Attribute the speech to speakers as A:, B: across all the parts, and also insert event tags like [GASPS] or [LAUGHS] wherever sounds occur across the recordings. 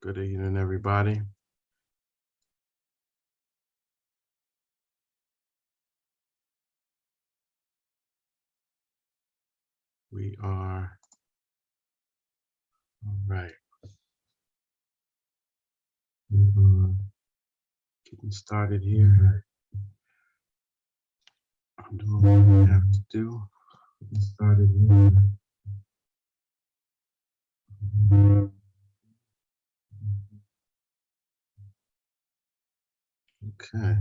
A: Good evening, everybody. We are all right. Mhm. Getting started here. I'm doing what I have to do. Getting started here. Okay.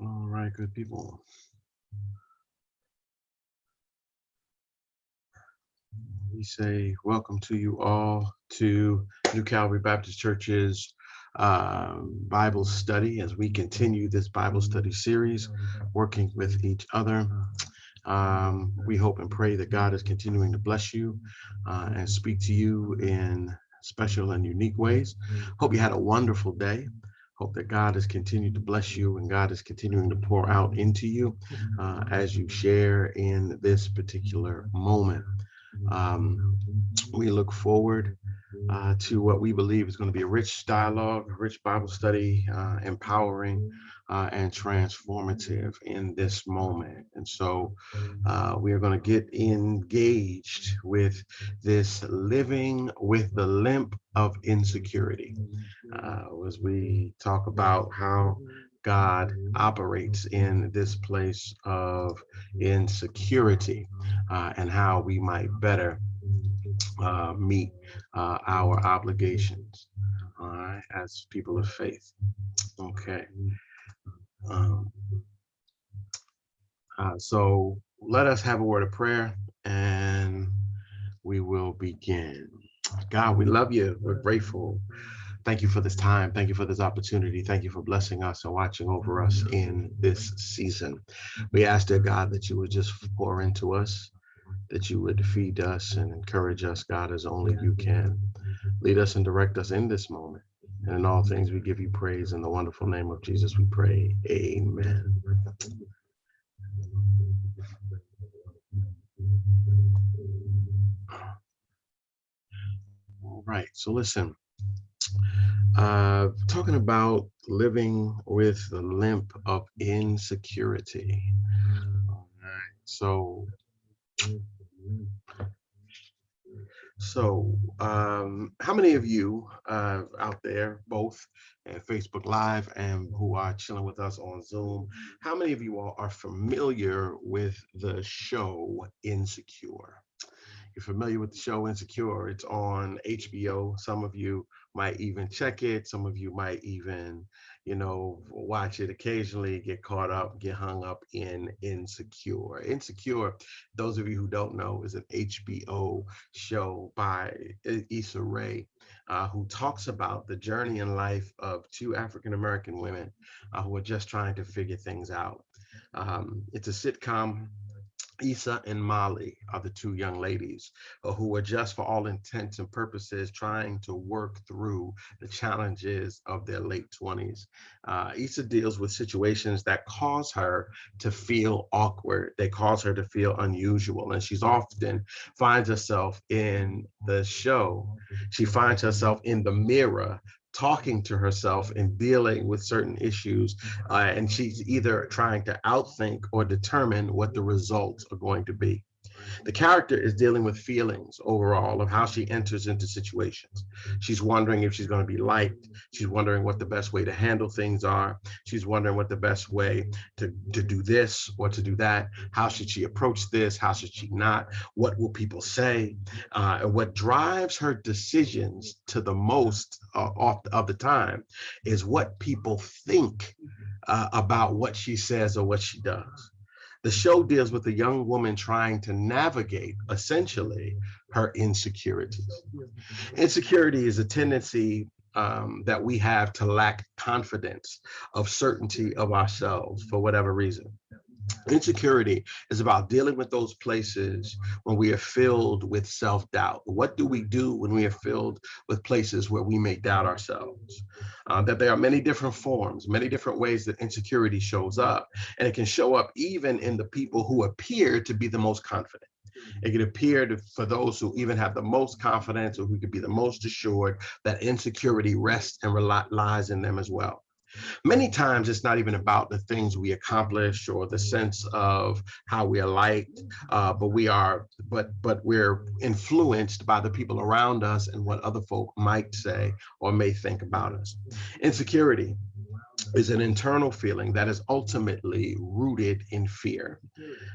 A: All right, good people. We say welcome to you all to New Calvary Baptist Church's um, Bible study as we continue this Bible study series, working with each other. Um, we hope and pray that God is continuing to bless you uh, and speak to you in special and unique ways. Hope you had a wonderful day. Hope that God has continued to bless you and God is continuing to pour out into you uh, as you share in this particular moment. Um, we look forward uh, to what we believe is going to be a rich dialogue, a rich Bible study, uh, empowering uh, and transformative in this moment. And so uh, we are going to get engaged with this living with the limp of insecurity uh, as we talk about how God operates in this place of insecurity uh, and how we might better uh, meet uh, our obligations as people of faith. Okay. Um, uh, so let us have a word of prayer and we will begin. God, we love you. We're grateful. Thank you for this time. Thank you for this opportunity. Thank you for blessing us and watching over us in this season. We ask, dear God, that you would just pour into us, that you would feed us and encourage us, God, as only you can. Lead us and direct us in this moment. And in all things, we give you praise. In the wonderful name of Jesus, we pray. Amen. All right, so listen. Uh, talking about living with the limp of insecurity. All right, so so, um, how many of you uh, out there, both at Facebook Live and who are chilling with us on Zoom, how many of you all are familiar with the show Insecure? You're familiar with the show Insecure? It's on HBO. Some of you might even check it. Some of you might even, you know, watch it occasionally, get caught up, get hung up in Insecure. Insecure, those of you who don't know, is an HBO show by Issa Rae, uh, who talks about the journey in life of two African American women uh, who are just trying to figure things out. Um, it's a sitcom Issa and Molly are the two young ladies uh, who are just for all intents and purposes trying to work through the challenges of their late 20s. Uh, Issa deals with situations that cause her to feel awkward. They cause her to feel unusual. And she's often finds herself in the show. She finds herself in the mirror talking to herself and dealing with certain issues. Uh, and she's either trying to outthink or determine what the results are going to be. The character is dealing with feelings overall of how she enters into situations. She's wondering if she's going to be liked. She's wondering what the best way to handle things are. She's wondering what the best way to, to do this or to do that. How should she approach this? How should she not? What will people say? Uh, and what drives her decisions to the most uh, of the time is what people think uh, about what she says or what she does. The show deals with a young woman trying to navigate, essentially, her insecurities. Insecurity is a tendency um, that we have to lack confidence of certainty of ourselves for whatever reason. Insecurity is about dealing with those places when we are filled with self-doubt. What do we do when we are filled with places where we may doubt ourselves? Uh, that there are many different forms, many different ways that insecurity shows up. And it can show up even in the people who appear to be the most confident. It can appear to, for those who even have the most confidence or who could be the most assured that insecurity rests and relies in them as well. Many times it's not even about the things we accomplish or the sense of how we are liked, uh, but we are, but but we're influenced by the people around us and what other folk might say or may think about us. Insecurity is an internal feeling that is ultimately rooted in fear.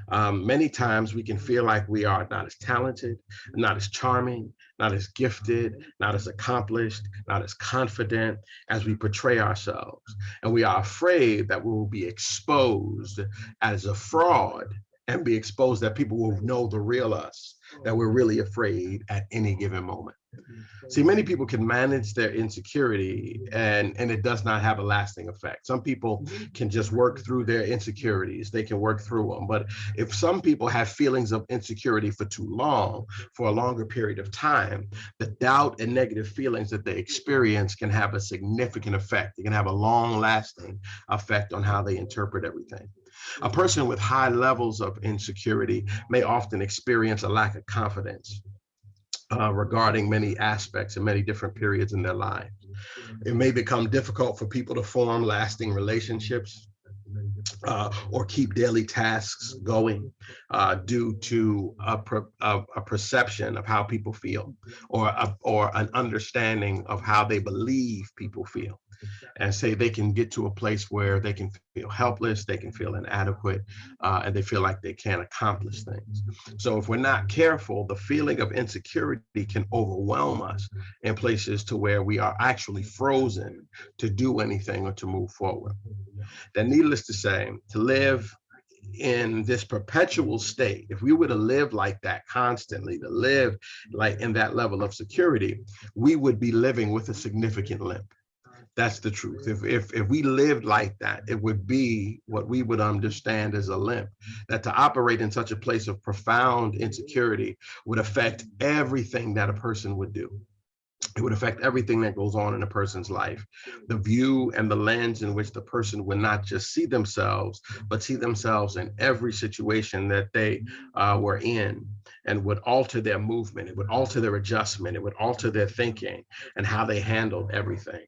A: Um, many times we can feel like we are not as talented, not as charming, not as gifted, not as accomplished, not as confident as we portray ourselves. And we are afraid that we will be exposed as a fraud and be exposed that people will know the real us, that we're really afraid at any given moment. See, many people can manage their insecurity and, and it does not have a lasting effect. Some people can just work through their insecurities. They can work through them. But if some people have feelings of insecurity for too long, for a longer period of time, the doubt and negative feelings that they experience can have a significant effect. It can have a long lasting effect on how they interpret everything. A person with high levels of insecurity may often experience a lack of confidence uh, regarding many aspects and many different periods in their lives. It may become difficult for people to form lasting relationships uh, or keep daily tasks going uh, due to a, a, a, perception of how people feel or, a, or an understanding of how they believe people feel and say they can get to a place where they can feel helpless, they can feel inadequate, uh, and they feel like they can't accomplish things. So if we're not careful, the feeling of insecurity can overwhelm us in places to where we are actually frozen to do anything or to move forward. Then needless to say, to live in this perpetual state, if we were to live like that constantly, to live like in that level of security, we would be living with a significant limp. That's the truth. If, if, if we lived like that, it would be what we would understand as a limp. That to operate in such a place of profound insecurity would affect everything that a person would do. It would affect everything that goes on in a person's life. The view and the lens in which the person would not just see themselves, but see themselves in every situation that they uh, were in and would alter their movement. It would alter their adjustment. It would alter their thinking and how they handled everything.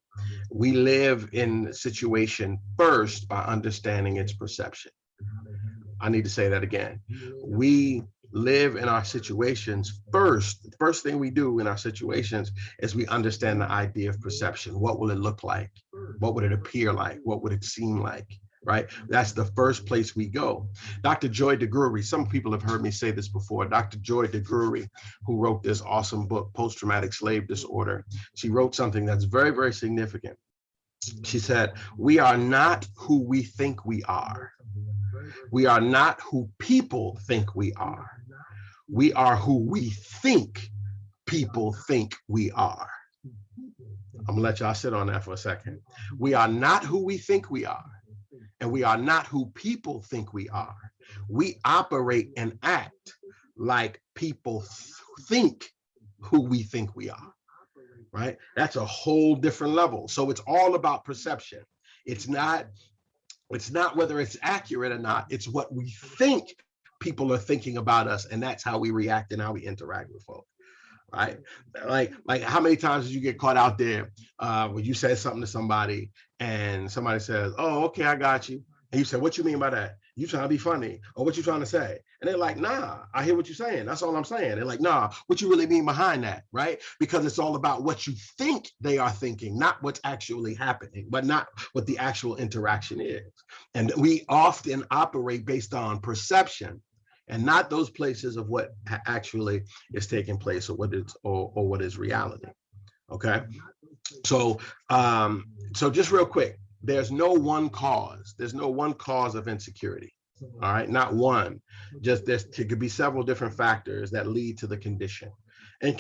A: We live in situation first by understanding its perception. I need to say that again. We live in our situations first, the first thing we do in our situations is we understand the idea of perception. What will it look like? What would it appear like? What would it seem like? Right? That's the first place we go. Dr. Joy DeGruy, some people have heard me say this before. Dr. Joy DeGruy, who wrote this awesome book, Post-Traumatic Slave Disorder, she wrote something that's very, very significant. She said, we are not who we think we are. We are not who people think we are we are who we think people think we are. I'm gonna let y'all sit on that for a second. We are not who we think we are, and we are not who people think we are. We operate and act like people think who we think we are, right? That's a whole different level. So it's all about perception. It's not, it's not whether it's accurate or not, it's what we think people are thinking about us and that's how we react and how we interact with folks right? Like like how many times did you get caught out there uh when you said something to somebody and somebody says oh okay i got you and you said what you mean by that? You trying to be funny or what you trying to say? And they're like nah i hear what you're saying that's all i'm saying. They're like nah what you really mean behind that? Right? Because it's all about what you think they are thinking not what's actually happening but not what the actual interaction is. And we often operate based on perception and not those places of what actually is taking place or what is or, or what is reality okay so um so just real quick there's no one cause there's no one cause of insecurity All right, not one. Just there could be several different factors that lead to the condition. And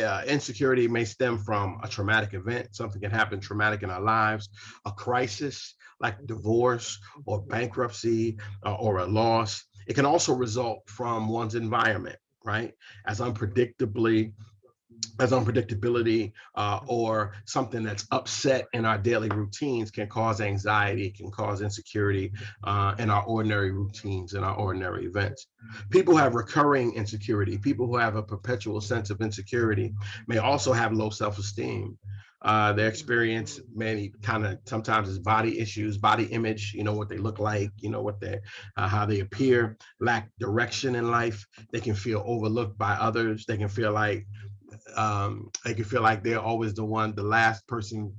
A: uh, insecurity may stem from a traumatic event. Something can happen traumatic in our lives, a crisis like divorce or bankruptcy uh, or a loss. It can also result from one's environment, right? As unpredictably as unpredictability uh, or something that's upset in our daily routines can cause anxiety, can cause insecurity uh, in our ordinary routines, in our ordinary events. People who have recurring insecurity. People who have a perpetual sense of insecurity may also have low self-esteem. Uh, they experience many kind of sometimes it's body issues, body image, you know, what they look like, you know, what they, uh, how they appear, lack direction in life. They can feel overlooked by others. They can feel like um, they can feel like they're always the one, the last person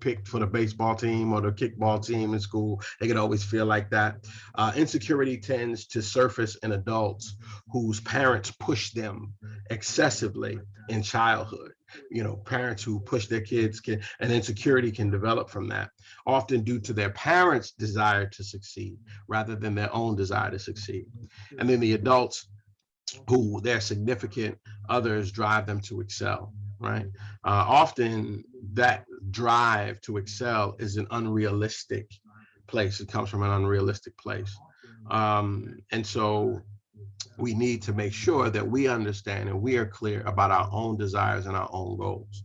A: picked for the baseball team or the kickball team in school. They can always feel like that. Uh, insecurity tends to surface in adults whose parents push them excessively in childhood. You know, parents who push their kids can, and insecurity can develop from that, often due to their parents' desire to succeed rather than their own desire to succeed. And then the adults who their significant others drive them to excel, right? Uh, often that drive to excel is an unrealistic place. It comes from an unrealistic place. Um, and so we need to make sure that we understand and we are clear about our own desires and our own goals.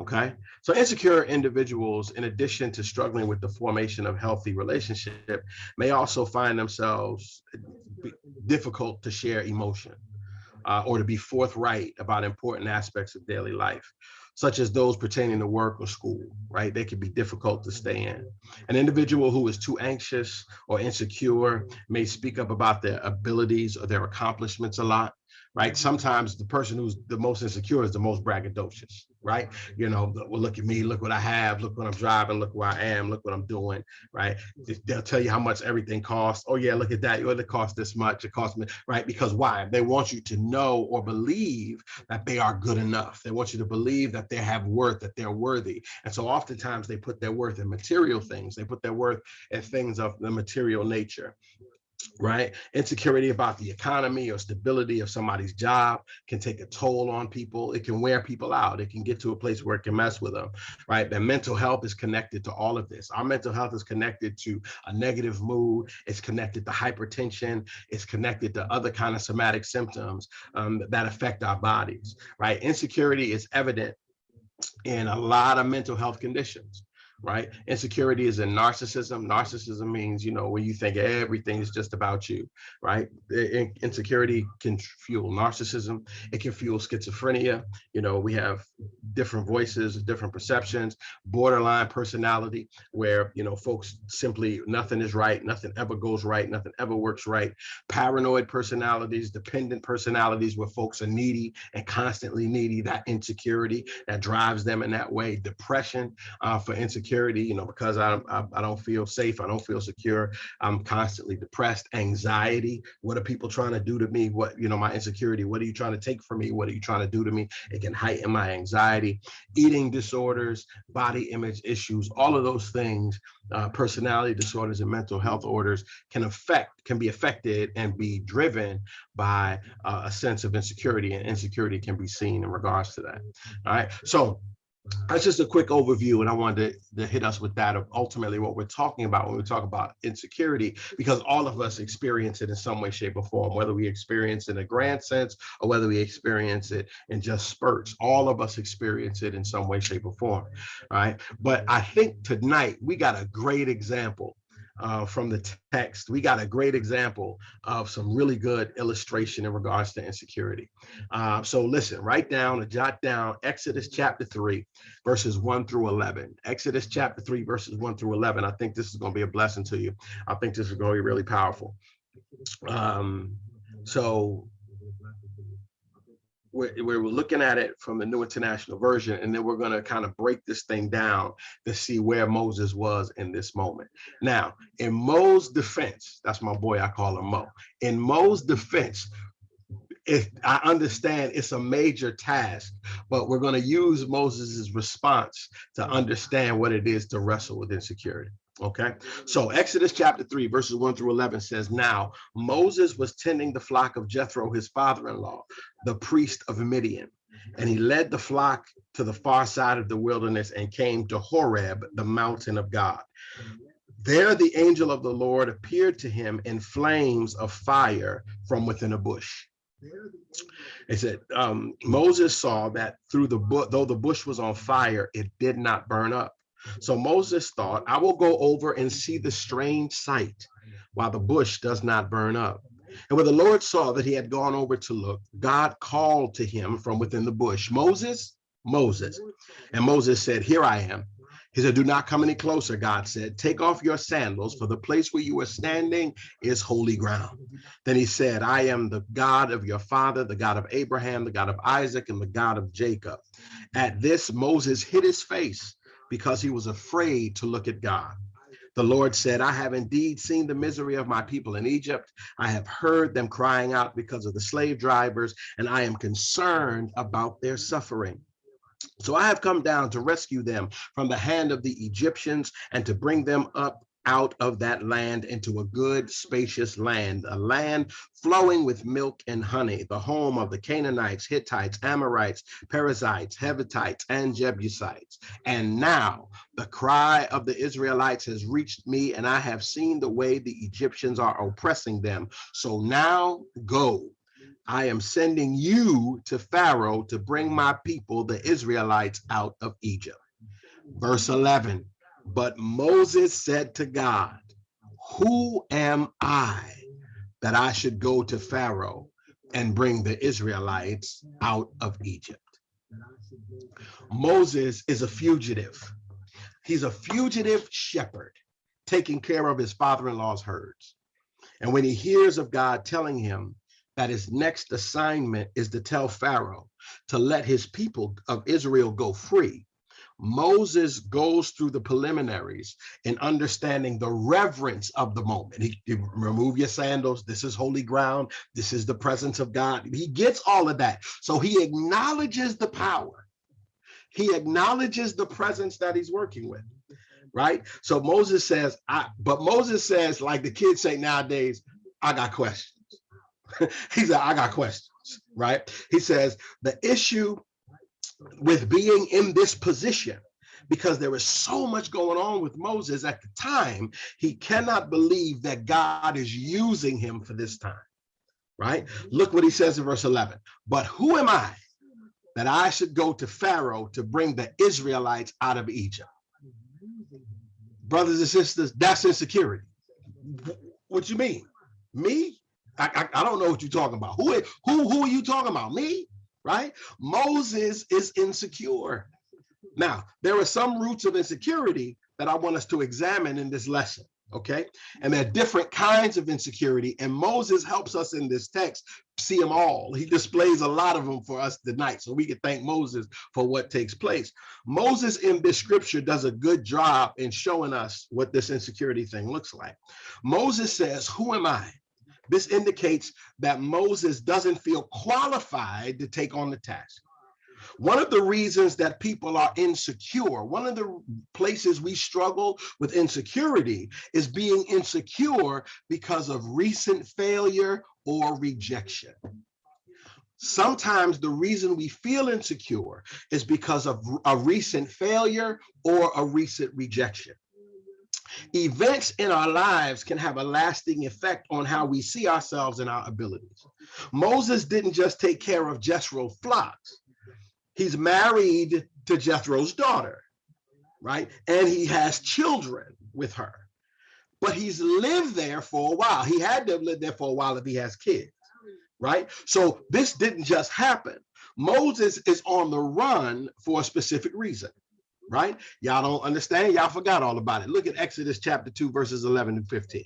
A: Okay, so insecure individuals, in addition to struggling with the formation of healthy relationship, may also find themselves difficult to share emotion uh, or to be forthright about important aspects of daily life, such as those pertaining to work or school, right? They can be difficult to stay in. An individual who is too anxious or insecure may speak up about their abilities or their accomplishments a lot, right? Sometimes the person who's the most insecure is the most braggadocious, right? You know, well, look at me, look what I have, look what I'm driving, look where I am, look what I'm doing, right? They'll tell you how much everything costs. Oh yeah, look at that. Oh, it cost this much. It cost me, right? Because why? They want you to know or believe that they are good enough. They want you to believe that they have worth, that they're worthy. And so oftentimes they put their worth in material things. They put their worth in things of the material nature right? Insecurity about the economy or stability of somebody's job can take a toll on people. It can wear people out. It can get to a place where it can mess with them, right? And mental health is connected to all of this. Our mental health is connected to a negative mood. It's connected to hypertension. It's connected to other kind of somatic symptoms um, that affect our bodies, right? Insecurity is evident in a lot of mental health conditions right? Insecurity is in narcissism. Narcissism means, you know, when you think everything is just about you, right? Insecurity can fuel narcissism. It can fuel schizophrenia. You know, we have different voices, different perceptions, borderline personality, where, you know, folks simply, nothing is right, nothing ever goes right, nothing ever works right. Paranoid personalities, dependent personalities where folks are needy and constantly needy, that insecurity that drives them in that way. Depression uh, for insecurity insecurity, you know, because I, I, I don't feel safe, I don't feel secure, I'm constantly depressed, anxiety, what are people trying to do to me? What, you know, my insecurity, what are you trying to take from me? What are you trying to do to me? It can heighten my anxiety, eating disorders, body image issues, all of those things, uh, personality disorders and mental health orders can affect, can be affected and be driven by uh, a sense of insecurity and insecurity can be seen in regards to that. All right, so that's just a quick overview and i wanted to, to, hit us with that of ultimately what we're talking about when we talk about insecurity because all of us experience it in some way shape or form whether we experience it in a grand sense or whether we experience it in just spurts. All of us experience it in some way shape or form right? But i think tonight we got a great example uh, from the text, we got a great example of some really good illustration in regards to insecurity. Uh, so listen, write down or jot down Exodus chapter 3, verses 1 through 11. Exodus chapter 3, verses 1 through 11. I think this is going to be a blessing to you. I think this is going to be really powerful. Um, so we're, we're looking at it from the New International Version, and then we're going to kind of break this thing down to see where Moses was in this moment. Now, in Mo's defense, that's my boy, I call him Mo. In Mo's defense, if I understand it's a major task, but we're going to use Moses's response to understand what it is to wrestle with insecurity. Okay, so Exodus chapter 3, verses 1 through 11 says, Now Moses was tending the flock of Jethro, his father in law, the priest of Midian. And he led the flock to the far side of the wilderness and came to Horeb, the mountain of God. There the angel of the Lord appeared to him in flames of fire from within a bush. It said um, Moses saw that through the bush, though the bush was on fire, it did not burn up. So Moses thought, I will go over and see the strange sight while the bush does not burn up. And when the Lord saw that he had gone over to look, God called to him from within the bush, Moses, Moses. And Moses said, Here I am. He said, Do not come any closer, God said. Take off your sandals, for the place where you are standing is holy ground. Then he said, I am the God of your father, the God of Abraham, the God of Isaac, and the God of Jacob. At this, Moses hid his face because he was afraid to look at God. The Lord said, I have indeed seen the misery of my people in Egypt. I have heard them crying out because of the slave drivers, and I am concerned about their suffering. So I have come down to rescue them from the hand of the Egyptians and to bring them up out of that land into a good, spacious land, a land flowing with milk and honey, the home of the Canaanites, Hittites, Amorites, Perizzites, Hevitites, and Jebusites. And now the cry of the Israelites has reached me, and I have seen the way the Egyptians are oppressing them. So now go. I am sending you to Pharaoh to bring my people, the Israelites, out of Egypt. Verse 11 but Moses said to God, Who am I that I should go to Pharaoh and bring the Israelites out of Egypt? Moses is a fugitive. He's a fugitive shepherd taking care of his father-in-law's herds. And when he hears of God telling him that his next assignment is to tell Pharaoh to let his people of Israel go free, Moses goes through the preliminaries in understanding the reverence of the moment. He, he, remove your sandals. This is holy ground. This is the presence of God. He gets all of that. So he acknowledges the power. He acknowledges the presence that he's working with. Right. So Moses says, I, but Moses says, like the kids say nowadays, I got questions. [LAUGHS] he said, I got questions. Right. He says, the issue with being in this position because there is so much going on with Moses at the time, he cannot believe that God is using him for this time, right? Look what he says in verse 11. But who am I that I should go to Pharaoh to bring the Israelites out of Egypt? Brothers and sisters, that's insecurity. What you mean? Me? I, I, I don't know what you're talking about. Who, who, who are you talking about? Me? Right? Moses is insecure. Now, there are some roots of insecurity that I want us to examine in this lesson, okay? And there are different kinds of insecurity, and Moses helps us in this text see them all. He displays a lot of them for us tonight, so we can thank Moses for what takes place. Moses in this scripture does a good job in showing us what this insecurity thing looks like. Moses says, who am I? This indicates that Moses doesn't feel qualified to take on the task. One of the reasons that people are insecure, one of the places we struggle with insecurity is being insecure because of recent failure or rejection. Sometimes the reason we feel insecure is because of a recent failure or a recent rejection. Events in our lives can have a lasting effect on how we see ourselves and our abilities. Moses didn't just take care of Jethro's flocks. He's married to Jethro's daughter, right? And he has children with her. But he's lived there for a while. He had to live there for a while if he has kids, right? So this didn't just happen. Moses is on the run for a specific reason right? Y'all don't understand. Y'all forgot all about it. Look at Exodus chapter 2, verses 11 and 15.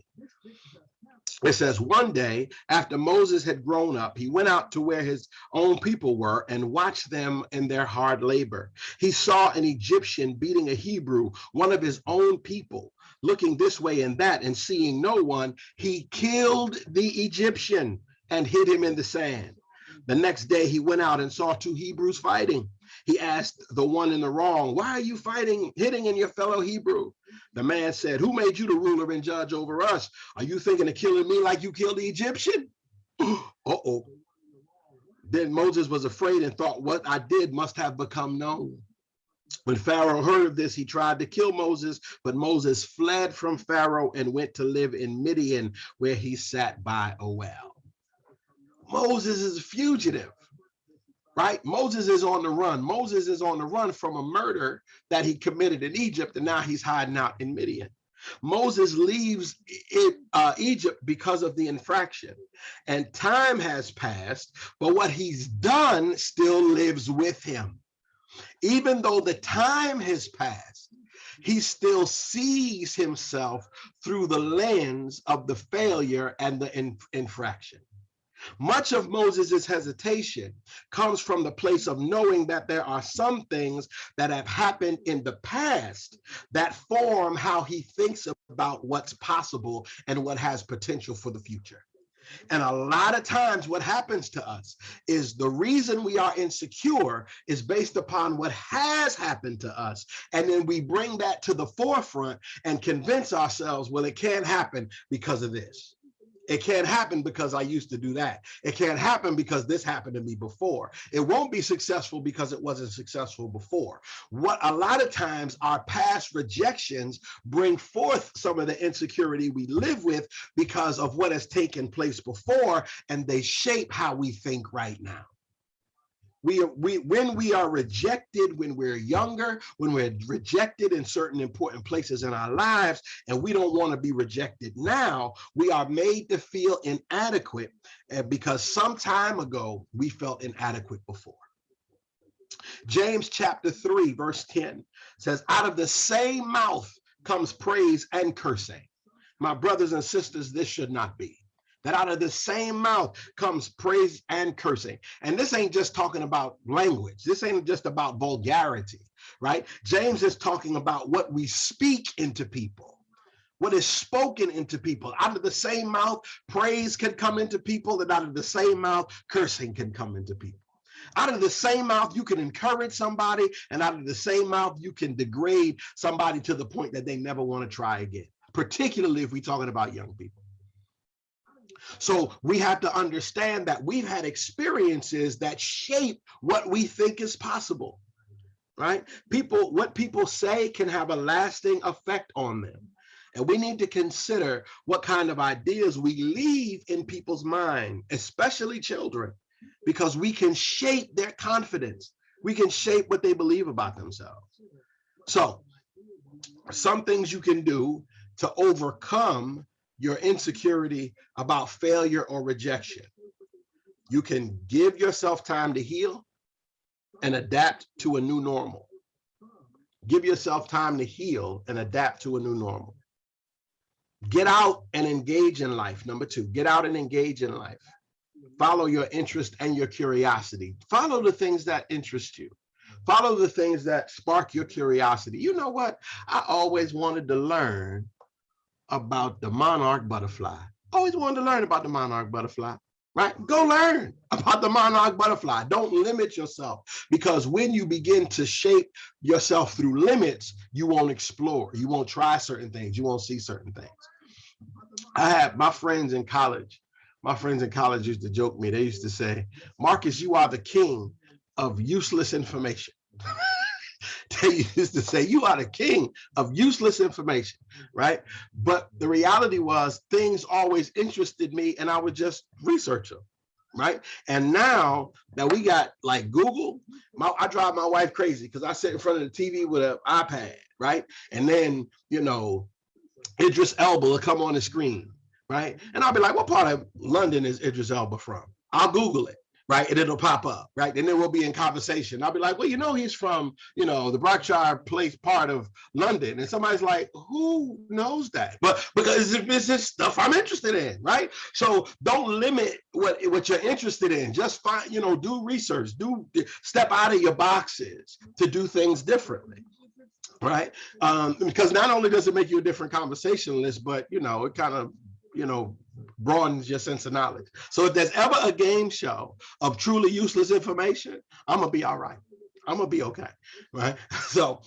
A: It says, one day after Moses had grown up, he went out to where his own people were and watched them in their hard labor. He saw an Egyptian beating a Hebrew, one of his own people. Looking this way and that and seeing no one, he killed the Egyptian and hid him in the sand. The next day he went out and saw two Hebrews fighting. He asked the one in the wrong, why are you fighting, hitting in your fellow Hebrew? The man said, who made you the ruler and judge over us? Are you thinking of killing me like you killed the Egyptian? [GASPS] Uh-oh. Then Moses was afraid and thought, what I did must have become known. When Pharaoh heard of this, he tried to kill Moses, but Moses fled from Pharaoh and went to live in Midian, where he sat by a well. Moses is a fugitive, right? Moses is on the run. Moses is on the run from a murder that he committed in Egypt, and now he's hiding out in Midian. Moses leaves it, uh, Egypt because of the infraction and time has passed, but what he's done still lives with him. Even though the time has passed, he still sees himself through the lens of the failure and the in, infraction. Much of Moses's hesitation comes from the place of knowing that there are some things that have happened in the past that form how he thinks about what's possible and what has potential for the future. And a lot of times what happens to us is the reason we are insecure is based upon what has happened to us. And then we bring that to the forefront and convince ourselves, well, it can't happen because of this. It can't happen because I used to do that. It can't happen because this happened to me before. It won't be successful because it wasn't successful before. What a lot of times our past rejections bring forth some of the insecurity we live with because of what has taken place before, and they shape how we think right now we, we when we are rejected when we're younger when we're rejected in certain important places in our lives and we don't want to be rejected now we are made to feel inadequate eh, because some time ago we felt inadequate before. James chapter 3 verse 10 says out of the same mouth comes praise and cursing. My brothers and sisters this should not be that out of the same mouth comes praise and cursing. And this ain't just talking about language. This ain't just about vulgarity, right? James is talking about what we speak into people what is spoken into people. Out of the same mouth, praise can come into people, and out of the same mouth, cursing can come into people. Out of the same mouth, you can encourage somebody, and out of the same mouth, you can degrade somebody to the point that they never want to try again, particularly if we're talking about young people. So we have to understand that we've had experiences that shape what we think is possible, right? People, what people say can have a lasting effect on them. And we need to consider what kind of ideas we leave in people's mind, especially children, because we can shape their confidence. We can shape what they believe about themselves. So some things you can do to overcome your insecurity about failure or rejection. You can give yourself time to heal and adapt to a new normal. Give yourself time to heal and adapt to a new normal. Get out and engage in life. Number two, get out and engage in life. Follow your interest and your curiosity. Follow the things that interest you. Follow the things that spark your curiosity. You know what? I always wanted to learn about the monarch butterfly. Always wanted to learn about the monarch butterfly, right? Go learn [LAUGHS] about the monarch butterfly. Don't limit yourself because when you begin to shape yourself through limits, you won't explore. You won't try certain things. You won't see certain things. I had my friends in college. My friends in college used to joke me. They used to say, Marcus, you are the king of useless information. [LAUGHS] [LAUGHS] they used to say you are the king of useless information mm-hmm. right? But the reality was things always interested me and i would just research them right? And now that we got like google my, i drive my wife crazy because i sit in front of the tv with an ipad right? And then you know idris elba will come on the screen right? And i'll be like what part of london is idris elba from? I'll google it right? And it'll pop up, right? And then we'll be in conversation. I'll be like, well, you know, he's from, you know, the Berkshire Place part of London. And somebody's like, who knows that? But because it's just stuff I'm interested in, right? So don't limit what, what you're interested in. Just find, you know, do research, do step out of your boxes to do things differently right um because not only does it make you a different conversationalist but you know it kind of you know broadens your sense of knowledge. So if there's ever a game show of truly useless information, I'm gonna be all right. I'm gonna be okay, right? [LAUGHS] So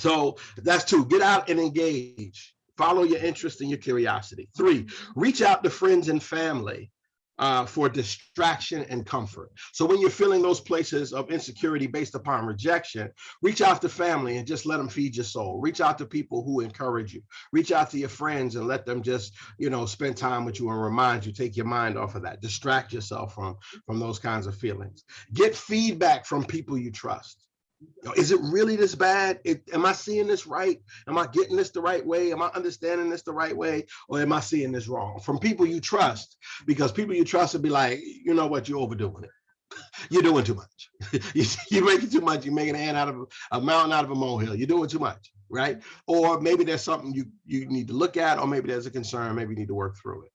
A: So that's two, get out and engage. Follow your interest and your curiosity. Three, reach out to friends and family uh, for distraction and comfort. So when you're feeling those places of insecurity based upon rejection, reach out to family and just let them feed your soul. Reach out to people who encourage you. Reach out to your friends and let them just, you know, spend time with you and remind you, take your mind off of that. Distract yourself from, from those kinds of feelings. Get feedback from people you trust. Is it really this bad? It, am I seeing this right? Am I getting this the right way? Am I understanding this the right way? Or am I seeing this wrong? From people you trust, because people you trust will be like, you know what, you're overdoing it. [LAUGHS] You're doing too much. [LAUGHS] You're making too much. You're making an ant out of a mountain out of a molehill. You're doing too much, right? Or maybe there's something you, you need to look at, or maybe there's a concern. Maybe you need to work through it,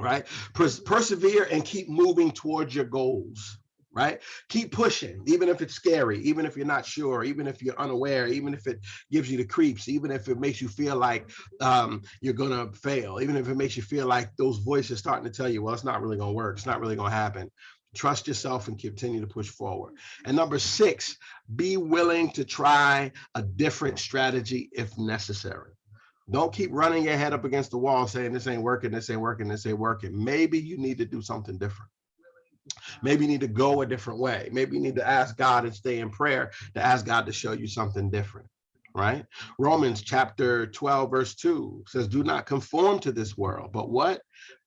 A: right? Pers persevere and keep moving towards your goals right? Keep pushing, even if it's scary, even if you're not sure, even if you're unaware, even if it gives you the creeps, even if it makes you feel like um, you're gonna fail, even if it makes you feel like those voices starting to tell you, well, it's not really gonna work, it's not really gonna happen. Trust yourself and continue to push forward. And number six, be willing to try a different strategy if necessary. Don't keep running your head up against the wall saying this ain't working, this ain't working, this ain't working. Maybe you need to do something different. Maybe you need to go a different way. Maybe you need to ask God and stay in prayer to ask God to show you something different, right? Romans chapter 12, verse 2 says, Do not conform to this world, but what?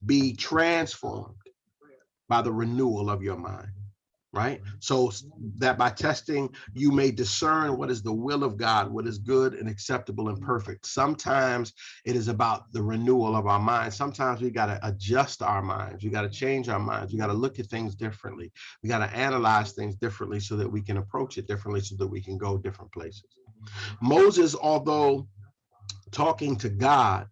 A: Be transformed by the renewal of your mind right? Mm-hmm. So that by testing, you may discern what is the will of God, what is good and acceptable and mm-hmm. perfect. Sometimes it is about the renewal of our minds. Sometimes we got to adjust our minds. We got to change our minds. We got to look at things differently. We got to analyze things differently so that we can approach it differently so that we can go different places. Mm-hmm. Moses, although talking to God,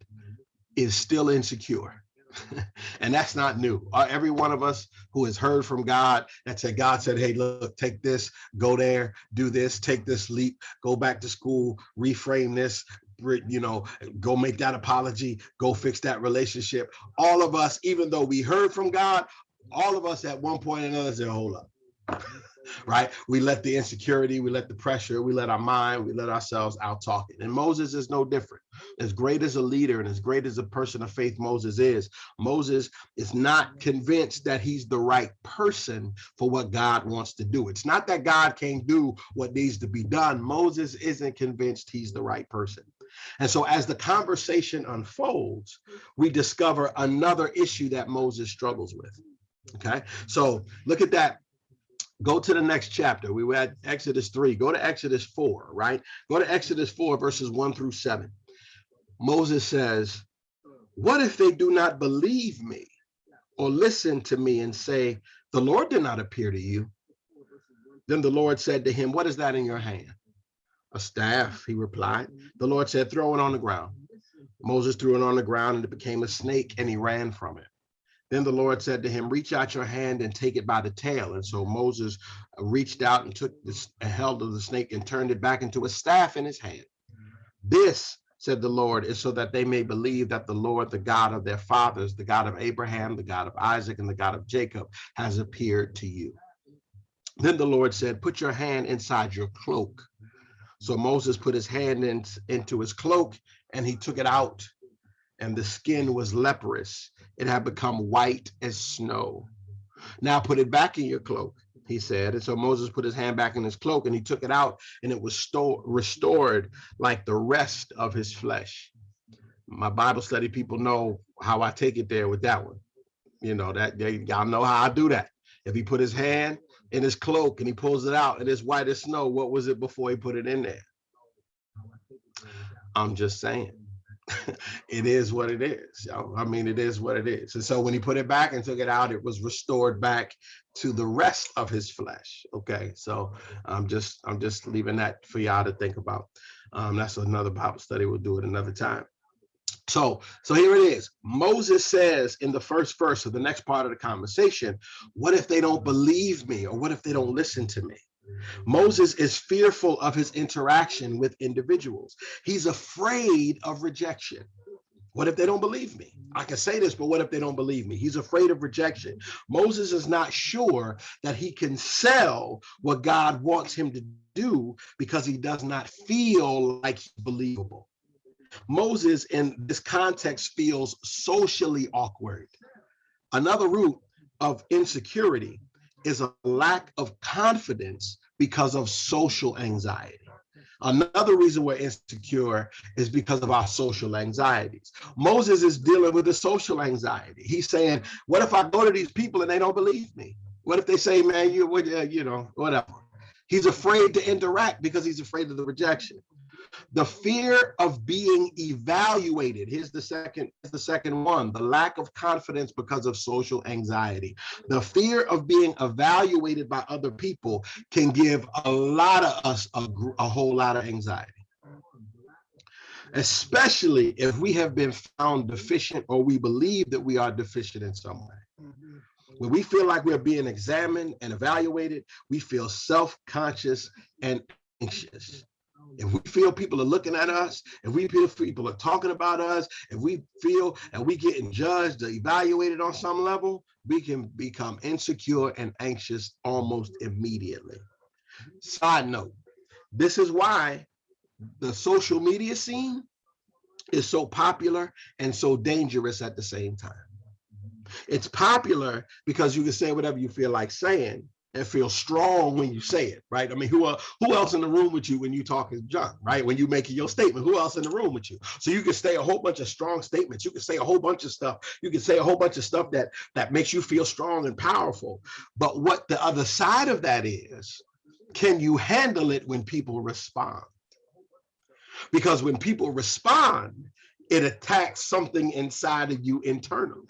A: is still insecure [LAUGHS] and that's not new. Uh, every one of us who has heard from God that said, God said, hey, look, take this, go there, do this, take this leap, go back to school, reframe this, you know, go make that apology, go fix that relationship. All of us, even though we heard from God, all of us at one point or another said, hold up [LAUGHS] right? We let the insecurity, we let the pressure, we let our mind, we let ourselves out talking. And Moses is no different. As great as a leader and as great as a person of faith Moses is, Moses is not convinced that he's the right person for what God wants to do. It's not that God can't do what needs to be done. Moses isn't convinced he's the right person. And so as the conversation unfolds, we discover another issue that Moses struggles with. Okay, so look at that Go to the next chapter. We were at Exodus 3. Go to Exodus 4, right? Go to Exodus 4, verses 1 through 7. Moses says, What if they do not believe me or listen to me and say, The Lord did not appear to you? Then the Lord said to him, What is that in your hand? A staff, he replied. The Lord said, Throw it on the ground. Moses threw it on the ground and it became a snake and he ran from it. Then the Lord said to him, reach out your hand and take it by the tail. And so Moses uh, reached out and took this held of the snake and turned it back into a staff in his hand. This, said the Lord, is so that they may believe that the Lord, the God of their fathers, the God of Abraham, the God of Isaac, and the God of Jacob has appeared to you. Then the Lord said, put your hand inside your cloak. So Moses put his hand in, into his cloak and he took it out and the skin was leprous it had become white as snow. Now put it back in your cloak, he said. And so Moses put his hand back in his cloak and he took it out and it was restored like the rest of his flesh. My Bible study people know how I take it there with that one. You know, that they y'all know how I do that. If he put his hand in his cloak and he pulls it out and it's white as snow, what was it before he put it in there? I'm just saying. [LAUGHS] it is what it is. I mean, it is what it is. And so when he put it back and took it out, it was restored back to the rest of his flesh. Okay, so I'm just I'm just leaving that for y'all to think about. Um, that's another Bible study. We'll do it another time. So, so here it is. Moses says in the first verse of the next part of the conversation, what if they don't believe me or what if they don't listen to me? Moses is fearful of his interaction with individuals. He's afraid of rejection. What if they don't believe me? I can say this, but what if they don't believe me? He's afraid of rejection. Moses is not sure that he can sell what God wants him to do because he does not feel like he's believable. Moses in this context feels socially awkward. Another root of insecurity is a lack of confidence because of social anxiety. Another reason we're insecure is because of our social anxieties. Moses is dealing with the social anxiety. He's saying, what if I go to these people and they don't believe me? What if they say, man, you, uh, you know, whatever. He's afraid to interact because he's afraid of the rejection. The fear of being evaluated. Here's the second, the second one, the lack of confidence because of social anxiety. The fear of being evaluated by other people can give a lot of us a, a whole lot of anxiety especially if we have been found deficient or we believe that we are deficient in some way. When we feel like we're being examined and evaluated, we feel self-conscious and anxious if we feel people are looking at us, if we feel people are talking about us, if we feel and we getting judged or evaluated on some level, we can become insecure and anxious almost immediately. Side note, this is why the social media scene is so popular and so dangerous at the same time. It's popular because you can say whatever you feel like saying, and feel strong when you say it, right? I mean, who uh, who else in the room with you when you talking junk, right? When you making your statement, who else in the room with you? So you can say a whole bunch of strong statements. You can say a whole bunch of stuff. You can say a whole bunch of stuff that that makes you feel strong and powerful. But what the other side of that is, can you handle it when people respond? Because when people respond, it attacks something inside of you internally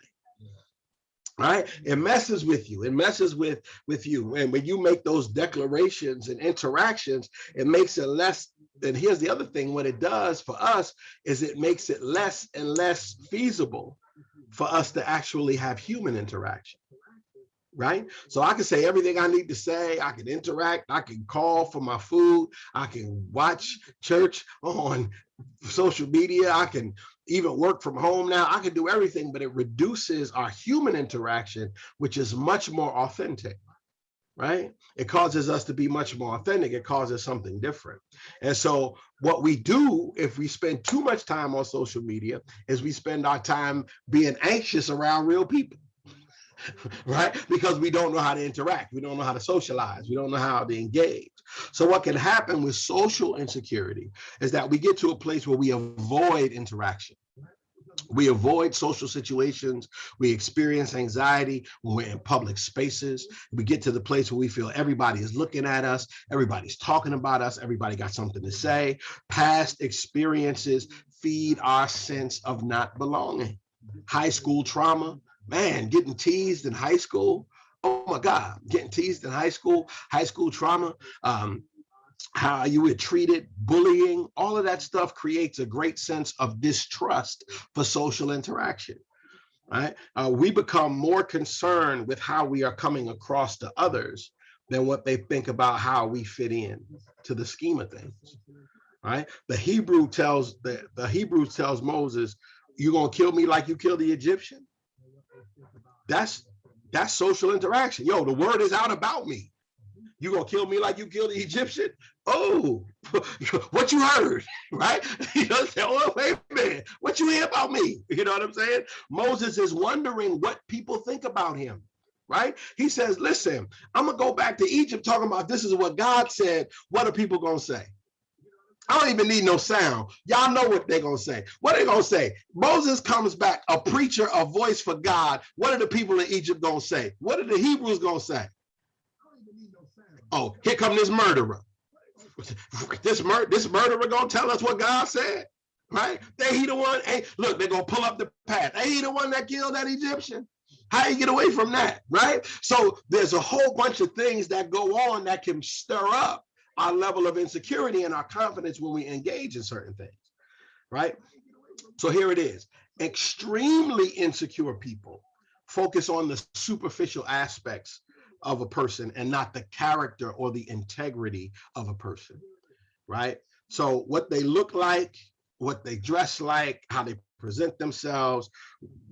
A: right it messes with you it messes with with you and when you make those declarations and interactions it makes it less and here's the other thing what it does for us is it makes it less and less feasible for us to actually have human interaction right? So I can say everything I need to say. I can interact. I can call for my food. I can watch church on social media. I can even work from home now. I can do everything, but it reduces our human interaction, which is much more authentic, right? It causes us to be much more authentic. It causes something different. And so what we do if we spend too much time on social media is we spend our time being anxious around real people. [LAUGHS] right? Because we don't know how to interact. We don't know how to socialize. We don't know how to engage. So what can happen with social insecurity is that we get to a place where we avoid interaction. We avoid social situations. We experience anxiety when we're in public spaces. We get to the place where we feel everybody is looking at us, everybody's talking about us, everybody got something to say. Past experiences feed our sense of not belonging. High school trauma, man, getting teased in high school. Oh my God, getting teased in high school, high school trauma, um, how you were treated, bullying, all of that stuff creates a great sense of distrust for social interaction. Right? Uh, we become more concerned with how we are coming across to others than what they think about how we fit in to the scheme of things. Right? The Hebrew tells the, the Hebrew tells Moses, you're gonna kill me like you killed the Egyptian. That's that's social interaction. Yo, the word is out about me. Mm-hmm. You gonna kill me like you killed the Egyptian? Oh, [LAUGHS] what you heard, [LAUGHS] right? [LAUGHS] You know, say, oh, wait a minute, what you hear about me? You know what I'm saying? Moses is wondering what people think about him, right? He says, listen, I'm gonna go back to Egypt talking about this is what God said. What are people gonna say? I don't even need no sound. Y'all know what they're going to say. What are they going to say? Moses comes back, a preacher, a voice for God. What are the people in Egypt going to say? What are the Hebrews going to say? Oh, here come this murderer. This, mur this murderer going to tell us what God said, right? They he the one, hey, look, they're going to pull up the path. Hey, he the one that killed that Egyptian. How you get away from that, right? So there's a whole bunch of things that go on that can stir up our level of insecurity and our confidence when we engage in certain things, right? So here it is. Extremely insecure people focus on the superficial aspects of a person and not the character or the integrity of a person, right? So what they look like, what they dress like, how they present themselves,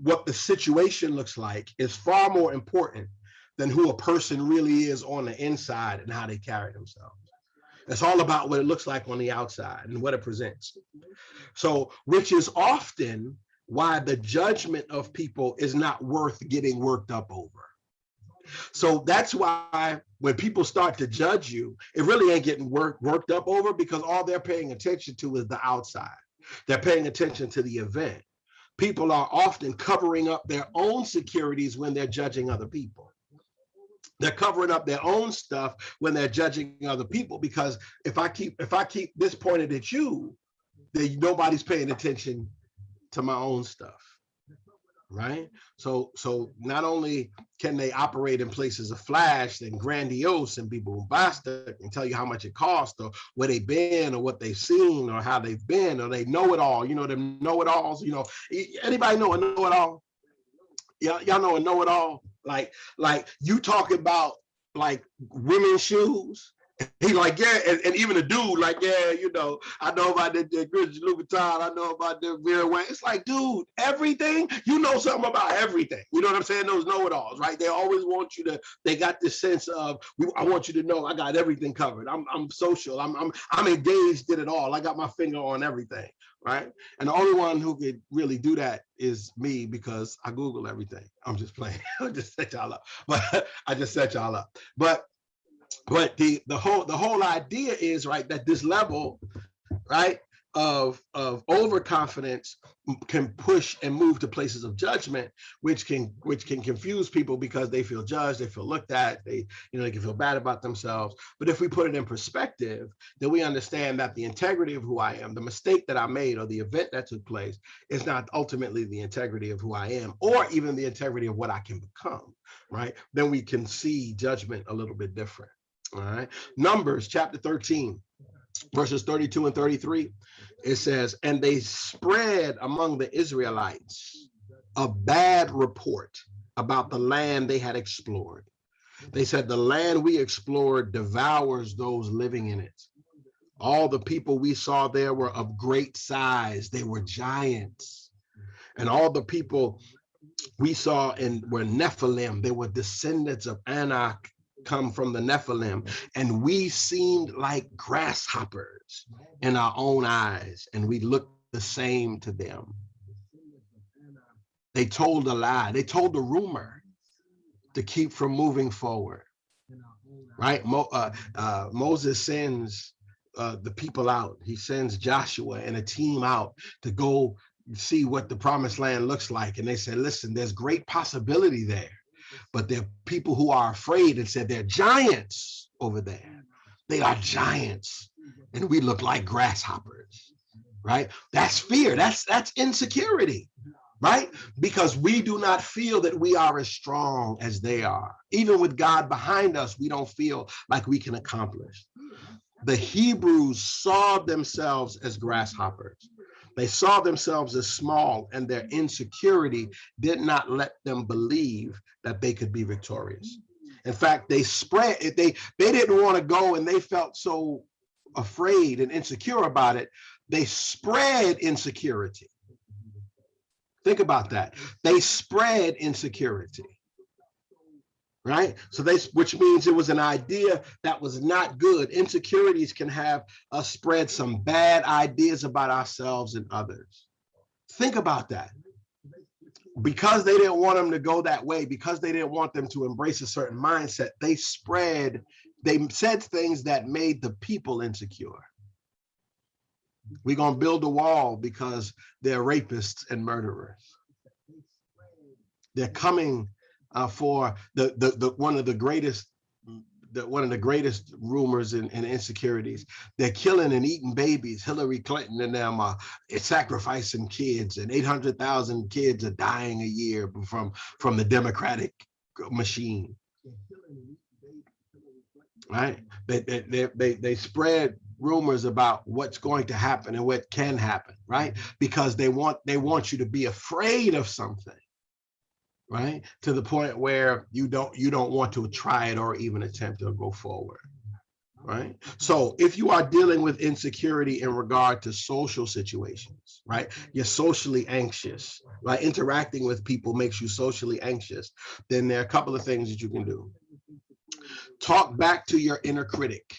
A: what the situation looks like is far more important than who a person really is on the inside and how they carry themselves. It's all about what it looks like on the outside and what it presents. So, which is often why the judgment of people is not worth getting worked up over. So that's why when people start to judge you, it really ain't getting work, worked up over because all they're paying attention to is the outside. They're paying attention to the event. People are often covering up their own securities when they're judging other people. They're covering up their own stuff when they're judging other people because if I keep if I keep this pointed at you, then nobody's paying attention to my own stuff right? So so not only can they operate in places of flash and grandiose and be bombastic and tell you how much it costs or where they've been or what they've seen or how they've been or they know it all, you know, them know it alls, you know, anybody know a know it all? Y'all, y'all know a know it all? Like, like you talk about like women's shoes he like, yeah, and, and, even a dude like, yeah, you know, I know about the, the Christian Louboutin, I know about the Vera Wang. It's like, dude, everything, you know something about everything. You know what I'm saying? Those know-it-alls, right? They always want you to, they got this sense of, we, I want you to know I got everything covered. I'm, I'm social, I'm, I'm, I'm engaged in it all. I got my finger on everything, right? And the only one who could really do that is me because I Google everything. I'm just playing, [LAUGHS] I just set y'all up, [LAUGHS] but I just set y'all up. But but the the whole the whole idea is right that this level right of of overconfidence can push and move to places of judgment which can which can confuse people because they feel judged they feel looked at they you know they can feel bad about themselves. But if we put it in perspective then we understand that the integrity of who i am the mistake that i made or the event that took place is not ultimately the integrity of who i am or even the integrity of what i can become right? Then we can see judgment a little bit different all right. Numbers chapter 13, verses 32 and 33. It says, And they spread among the Israelites a bad report about the land they had explored. They said, The land we explored devours those living in it. All the people we saw there were of great size, they were giants. And all the people we saw in were Nephilim, they were descendants of Anak come from the Nephilim, and we seemed like grasshoppers in our own eyes, and we looked the same to them. They told a lie, they told a rumor to keep from moving forward. Right? Mo, uh, uh, Moses sends uh, the people out. He sends Joshua and a team out to go see what the promised land looks like. And they said, listen, there's great possibility there but there are people who are afraid and said they're giants over there. They are giants, and we look like grasshoppers, right? That's fear. That's that's insecurity, right? Because we do not feel that we are as strong as they are. Even with God behind us, we don't feel like we can accomplish. The Hebrews saw themselves as grasshoppers. They saw themselves as small and their insecurity did not let them believe that they could be victorious. In fact, they spread it. They, they didn't want to go and they felt so afraid and insecure about it. They spread insecurity. Think about that. They spread insecurity right? So they, which means it was an idea that was not good. Insecurities can have us spread some bad ideas about ourselves and others. Think about that. Because they didn't want them to go that way, because they didn't want them to embrace a certain mindset, they spread, they said things that made the people insecure. We're going to build a wall because they're rapists and murderers. They're coming uh, for the, the, the one of the greatest the, one of the greatest rumors and, and, insecurities. They're killing and eating babies. Hillary Clinton and them are sacrificing kids, and 800,000 kids are dying a year from, from the Democratic machine. Right? They, they, they, they spread rumors about what's going to happen and what can happen, right? Because they want they want you to be afraid of something right? To the point where you don't you don't want to try it or even attempt to go forward. right? So if you are dealing with insecurity in regard to social situations, right? You're socially anxious, right? Interacting with people makes you socially anxious, then there are a couple of things that you can do. Talk back to your inner critic.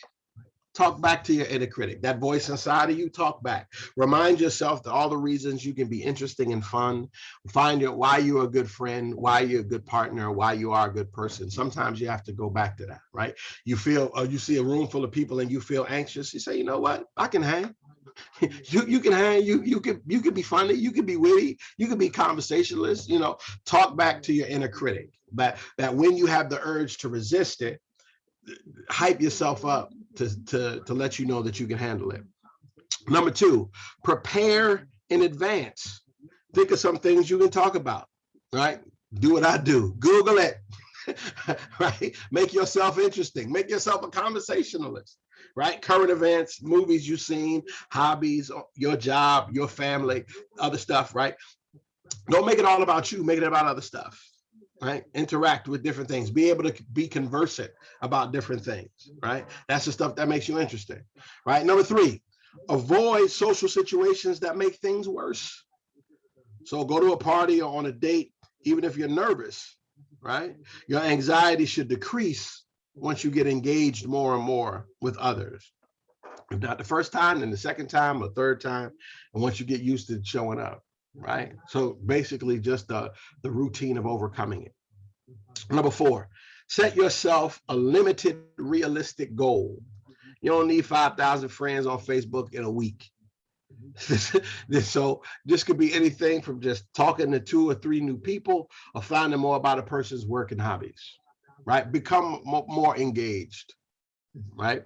A: Talk back to your inner critic, that voice inside of you, talk back. Remind yourself that all the reasons you can be interesting and fun. Find out why you're a good friend, why you're a good partner, why you are a good person. Sometimes you have to go back to that, right? You feel, or you see a room full of people and you feel anxious. You say, you know what? I can hang. [LAUGHS] you you can hang you you could you could be funny you could be witty you could be conversationalist you know talk back to your inner critic but that when you have the urge to resist it hype yourself up to, to, to let you know that you can handle it. Number two, prepare in advance. Think of some things you can talk about, right? Do what I do, Google it, [LAUGHS] right? Make yourself interesting, make yourself a conversationalist, right? Current events, movies you've seen, hobbies, uh, your job, your family, other stuff, right? Don't make it all about you, make it about other stuff right? Interact with different things, be able to be conversant about different things, right? That's the stuff that makes you interesting, right? Number three, avoid social situations that make things worse. So go to a party or on a date, even if you're nervous, right? Your anxiety should decrease once you get engaged more and more with others. If not the first time, then the second time or third time, and once you get used to showing up right? So basically just the, the routine of overcoming it. Number four, set yourself a limited realistic goal. You don't need 5,000 friends on Facebook in a week. [LAUGHS] so this could be anything from just talking to two or three new people or finding more about a person's work and hobbies, right? Become more engaged, right?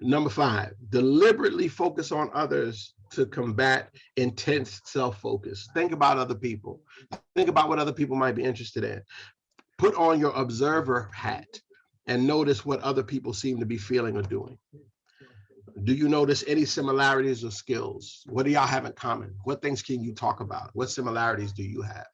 A: Number five, deliberately focus on others to combat intense self-focus. Think about other people. Think about what other people might be interested in. Put on your observer hat and notice what other people seem to be feeling or doing. Do you notice any similarities or skills? What do y'all have in common? What things can you talk about? What similarities do you have?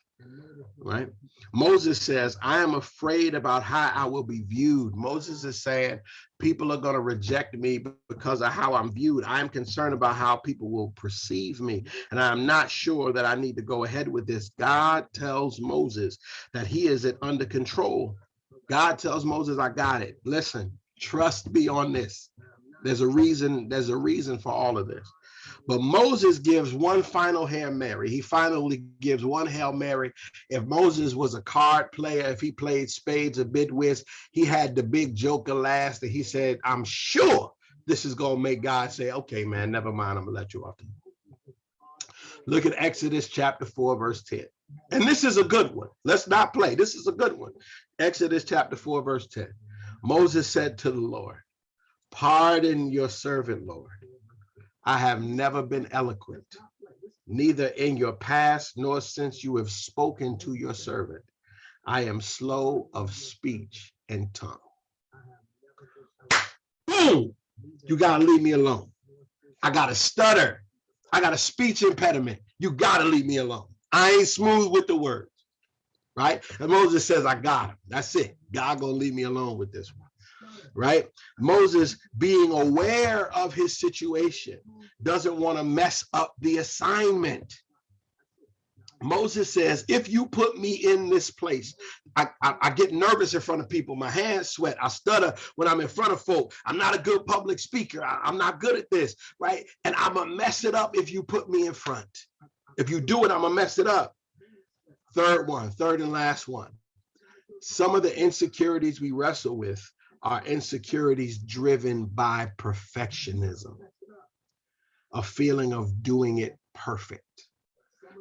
A: Right? Moses says, I am afraid about how I will be viewed. Moses is saying, people are going to reject me because of how I'm viewed. I'm concerned about how people will perceive me. And I'm not sure that I need to go ahead with this. God tells Moses that he is it under control. God tells Moses, I got it. Listen, trust me on this. There's a reason, there's a reason for all of this. But Moses gives one final Hail Mary. He finally gives one Hail Mary. If Moses was a card player, if he played spades a or bid whist, he had the big joker last and he said, I'm sure this is going to make God say, okay, man, never mind. I'm going to let you off. the Look at Exodus chapter 4, verse 10. And this is a good one. Let's not play. This is a good one. Exodus chapter 4, verse 10. Moses said to the Lord, Pardon your servant, Lord I have never been eloquent, neither in your past nor since you have spoken to your servant. I am slow of speech and tongue. Boom! You gotta leave me alone. I got a stutter. I got a speech impediment. You gotta leave me alone. I ain't smooth with the words, right? And Moses says, I got him. That's it. God gonna leave me alone with this one right? Moses being aware of his situation doesn't want to mess up the assignment. Moses says, if you put me in this place, I, I, I, get nervous in front of people. My hands sweat. I stutter when I'm in front of folk. I'm not a good public speaker. I, I'm not good at this, right? And I'm going to mess it up if you put me in front. If you do it, I'm going to mess it up. Third one, third and last one. Some of the insecurities we wrestle with are insecurities driven by perfectionism, a feeling of doing it perfect.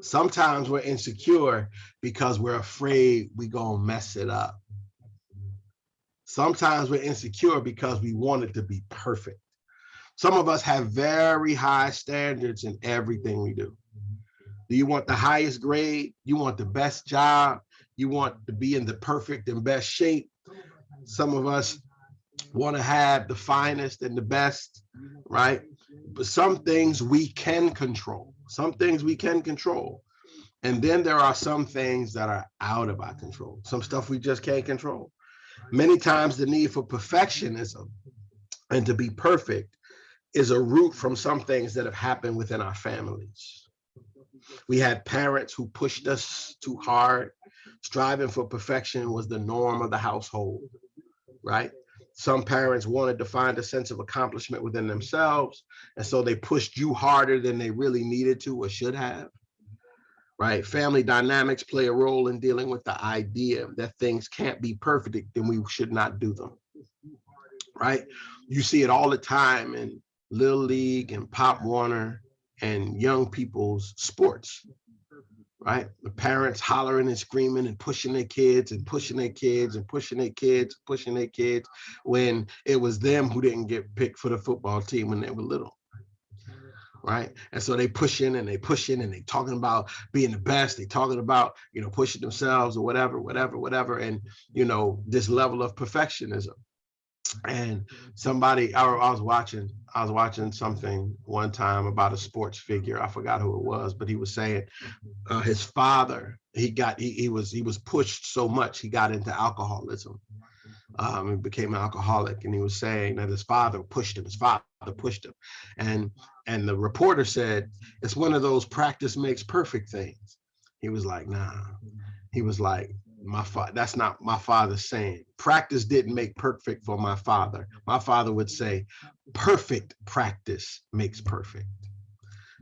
A: Sometimes we're insecure because we're afraid we're gonna mess it up. Sometimes we're insecure because we want it to be perfect. Some of us have very high standards in everything we do. Do you want the highest grade? You want the best job? You want to be in the perfect and best shape? Some of us want to have the finest and the best, right? But some things we can control. Some things we can control. And then there are some things that are out of our control. Some stuff we just can't control. Many times the need for perfectionism and to be perfect is a root from some things that have happened within our families. We had parents who pushed us too hard. Striving for perfection was the norm of the household, right? Some parents wanted to find a sense of accomplishment within themselves, and so they pushed you harder than they really needed to or should have right? Family dynamics play a role in dealing with the idea that things can't be perfect, then we should not do them, right? You see it all the time in Little League and Pop Warner and young people's sports, right? The parents hollering and screaming and pushing their kids and pushing their kids and pushing their kids, pushing their kids when it was them who didn't get picked for the football team when they were little right? And so they pushing and they pushing and they talking about being the best. They talking about, you know, pushing themselves or whatever, whatever, whatever. And, you know, this level of perfectionism. And somebody, I, I was watching, I was watching something one time about a sports figure. I forgot who it was, but he was saying uh, his father, he got, he, he was, he was pushed so much, he got into alcoholism um, and became an alcoholic. And he was saying that his father pushed him, his father pushed him. And and the reporter said, it's one of those practice makes perfect things. He was like, nah. He was like, my father, that's not my father's saying. Practice didn't make perfect for my father. My father would say, perfect practice makes perfect.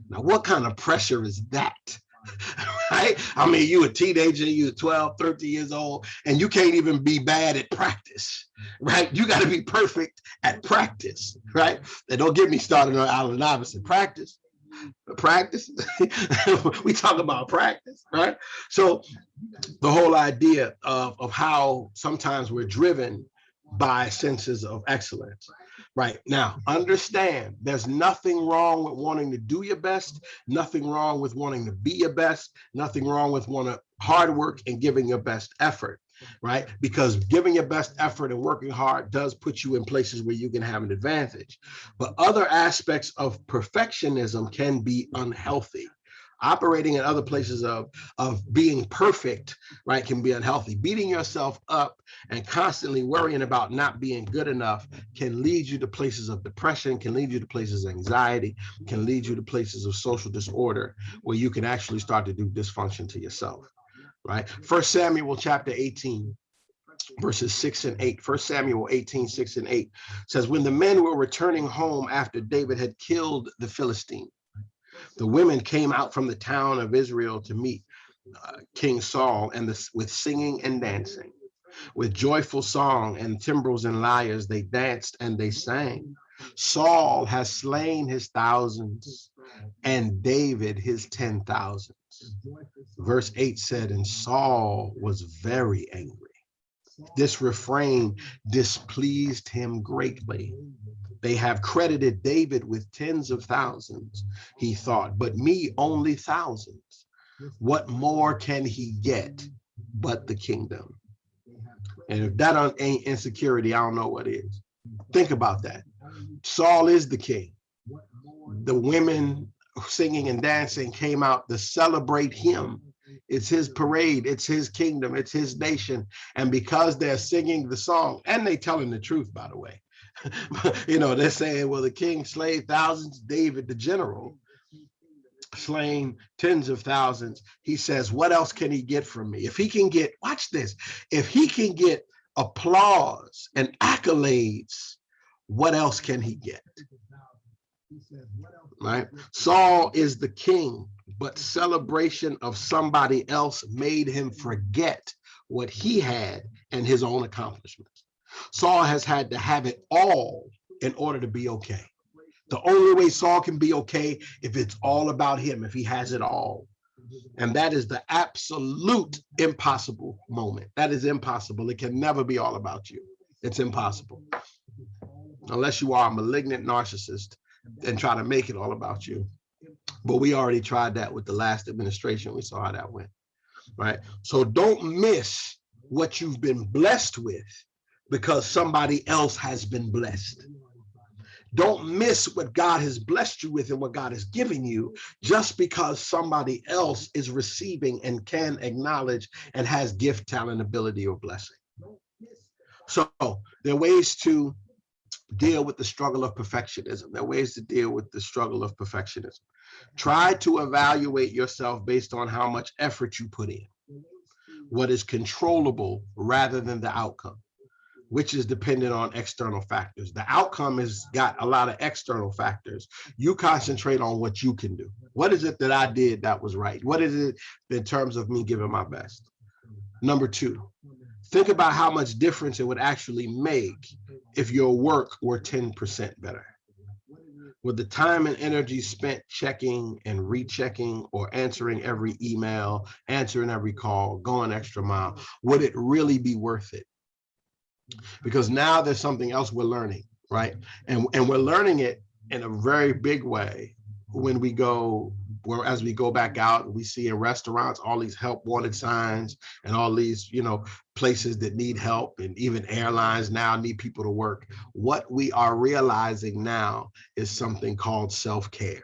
A: Now, what kind of pressure is that? [LAUGHS] right? I mean, you a teenager, you 12, 13 years old, and you can't even be bad at practice, right? You got to be perfect at practice, right? And don't get me started on Allen Iverson. Practice, practice. [LAUGHS] we talk about practice, right? So the whole idea of, of how sometimes we're driven by senses of excellence Right now, understand there's nothing wrong with wanting to do your best, nothing wrong with wanting to be your best, nothing wrong with want to hard work and giving your best effort, right? Because giving your best effort and working hard does put you in places where you can have an advantage. But other aspects of perfectionism can be unhealthy operating in other places of of being perfect right can be unhealthy beating yourself up and constantly worrying about not being good enough can lead you to places of depression can lead you to places of anxiety can lead you to places of social disorder where you can actually start to do dysfunction to yourself right first samuel chapter 18 verses 6 and 8 first samuel 18 6 and 8 says when the men were returning home after david had killed the philistine the women came out from the town of Israel to meet uh, King Saul and this with singing and dancing. With joyful song and timbrels and lyres, they danced and they sang. Saul has slain his thousands and David his ten thousands. Verse 8 said, and Saul was very angry. This refrain displeased him greatly. They have credited David with tens of thousands, he thought, but me only thousands. What more can he get but the kingdom? And if that ain't insecurity, I don't know what is. Think about that. Saul is the king. The women singing and dancing came out to celebrate him. It's his parade, it's his kingdom, it's his nation. And because they're singing the song, and they telling the truth, by the way, [LAUGHS] you know, they're saying, well, the king slayed thousands, David, the general, slain tens of thousands. He says, what else can he get from me? If he can get, watch this, if he can get applause and accolades, what else can he get? Right? Saul is the king, but celebration of somebody else made him forget what he had and his own accomplishments. Saul has had to have it all in order to be okay. The only way Saul can be okay if it's all about him, if he has it all. And that is the absolute impossible moment. That is impossible. It can never be all about you. It's impossible. Unless you are a malignant narcissist and try to make it all about you. But we already tried that with the last administration. We saw how that went. Right. So don't miss what you've been blessed with because somebody else has been blessed. Don't miss what God has blessed you with and what God has given you just because somebody else is receiving and can acknowledge and has gift, talent, ability, or blessing. So there are ways to deal with the struggle of perfectionism. There are ways to deal with the struggle of perfectionism. Mm-hmm. Try to evaluate yourself based on how much effort you put in, what is controllable rather than the outcome, which is dependent on external factors. The outcome has got a lot of external factors. You concentrate on what you can do. What is it that I did that was right? What is it in terms of me giving my best? Number two, think about how much difference it would actually make if your work were 10% better. With the time and energy spent checking and rechecking or answering every email, answering every call, going extra mile, would it really be worth it? Because now there's something else we're learning, right? And, and we're learning it in a very big way when we go where as we go back out we see in restaurants all these help wanted signs and all these you know places that need help and even airlines now need people to work. What we are realizing now is something called self-care.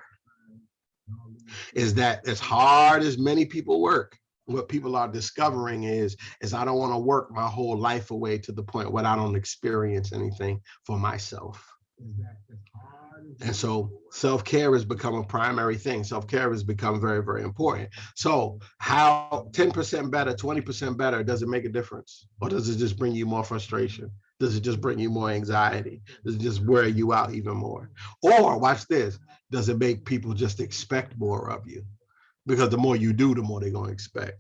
A: Is that as hard as many people work what people are discovering is is i don't want to work my whole life away to the point where i don't experience anything for myself and so self-care has become a primary thing. Self-care has become very, very important. So how 10% better, 20% better, does it make a difference? Or does it just bring you more frustration? Does it just bring you more anxiety? Does it just wear you out even more? Or watch this, does it make people just expect more of you? Because the more you do, the more they're gonna expect.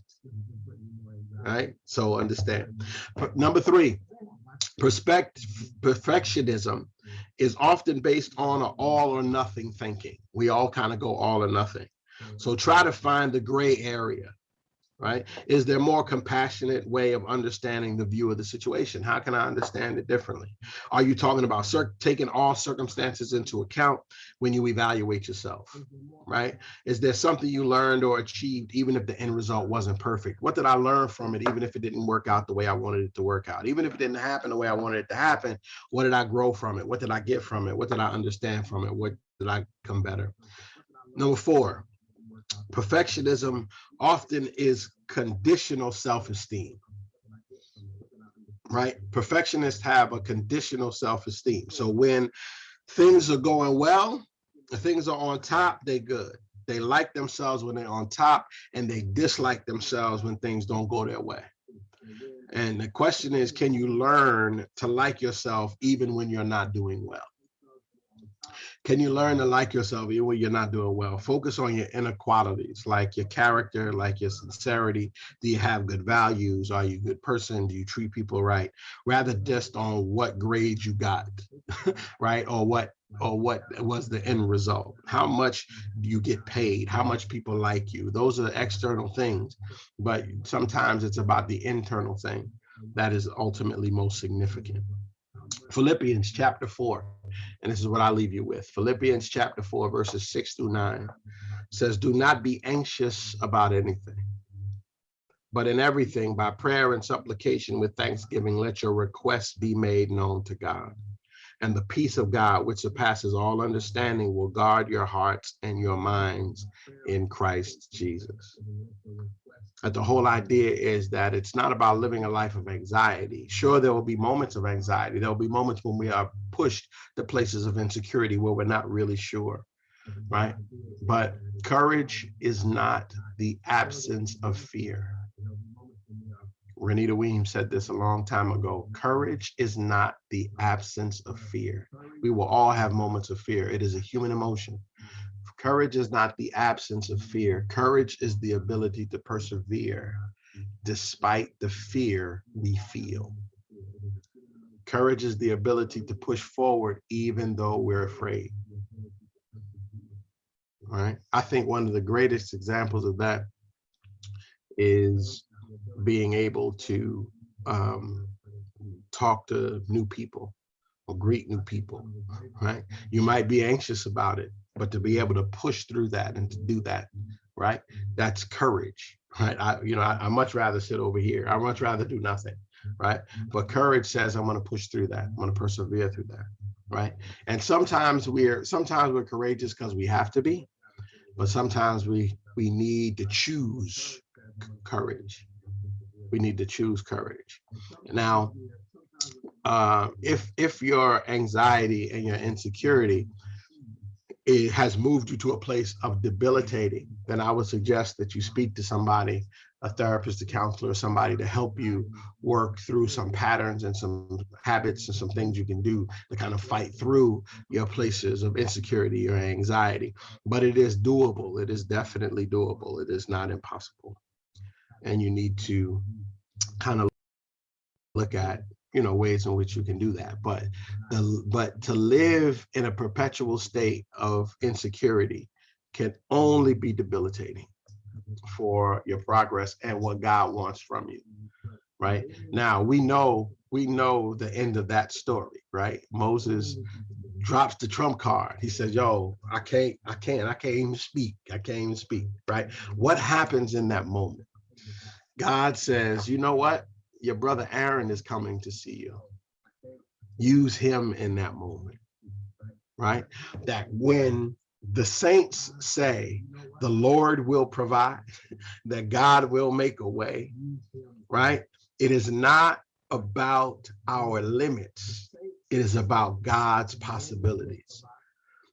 A: Right? So understand. Number three, perspective, perfectionism is often based on an all or nothing thinking. We all kind of go all or nothing. Mm-hmm. So try to find the gray area, right? Mm-hmm. Is there more compassionate way of understanding the view of the situation? How can I understand it differently? Are you talking about taking all circumstances into account when you evaluate yourself, mm-hmm. right? Is there something you learned or achieved even if the end result wasn't perfect? What did I learn from it even if it didn't work out the way I wanted it to work out? Even if it didn't happen the way I wanted it to happen, what did I grow from it? What did I get from it? What did I understand from it? What did I come better? Mm-hmm. Number four, perfectionism often is conditional self-esteem right? Perfectionists have a conditional self-esteem. So when things are going well things are on top they good. They like themselves when they're on top and they dislike themselves when things don't go their way. And the question is can you learn to like yourself even when you're not doing well can you learn to like yourself even when you're not doing well? Focus on your inner qualities, like your character, like your sincerity. Do you have good values? Are you a good person? Do you treat people right? Rather just on what grades you got, [LAUGHS] right? Or what or what was the end result? How much do you get paid? How much people like you? Those are the external things, but sometimes it's about the internal thing that is ultimately most significant. Philippians chapter 4, and this is what I leave you with. Philippians chapter 4, verses 6 through 9 says, Do not be anxious about anything, but in everything, by prayer and supplication with thanksgiving, let your requests be made known to God. And the peace of God, which surpasses all understanding, will guard your hearts and your minds in Christ Jesus. But the whole idea is that it's not about living a life of anxiety. Sure, there will be moments of anxiety. There will be moments when we are pushed to places of insecurity where we're not really sure, right? But courage is not the absence of fear. Renita Weems said this a long time ago. Courage is not the absence of fear. We will all have moments of fear. It is a human emotion. Courage is not the absence of fear. Courage is the ability to persevere despite the fear we feel. Courage is the ability to push forward even though we're afraid. All right. I think one of the greatest examples of that is being able to um, talk to new people or greet new people, right? You might be anxious about it, but to be able to push through that and to do that, right? That's courage, [LAUGHS] right? I, you know, I, I much rather sit over here. I much rather do nothing, right? But courage says I'm going to push through that. I'm going to persevere through that, right? And sometimes we're sometimes we're courageous because we have to be, but sometimes we we need to choose courage. We need to choose courage. Now, uh, if if your anxiety and your insecurity it has moved you to a place of debilitating, then I would suggest that you speak to somebody, a therapist, a counselor, somebody to help you work through some patterns and some habits and some things you can do to kind of fight through your places of insecurity or anxiety. But it is doable. It is definitely doable. It is not impossible. And you need to kind of look at you know ways in which you can do that. But the but to live in a perpetual state of insecurity can only be debilitating for your progress and what god wants from you right? Now we know we know the end of that story right? Moses drops the trump card. He says yo i can't i can't i can't even speak i can't even speak right? What happens in that moment? God says you know what your brother Aaron is coming to see you. Use him in that moment, right? That when the saints say the Lord will provide, [LAUGHS] that God will make a way, right? It is not about our limits. It is about God's possibilities.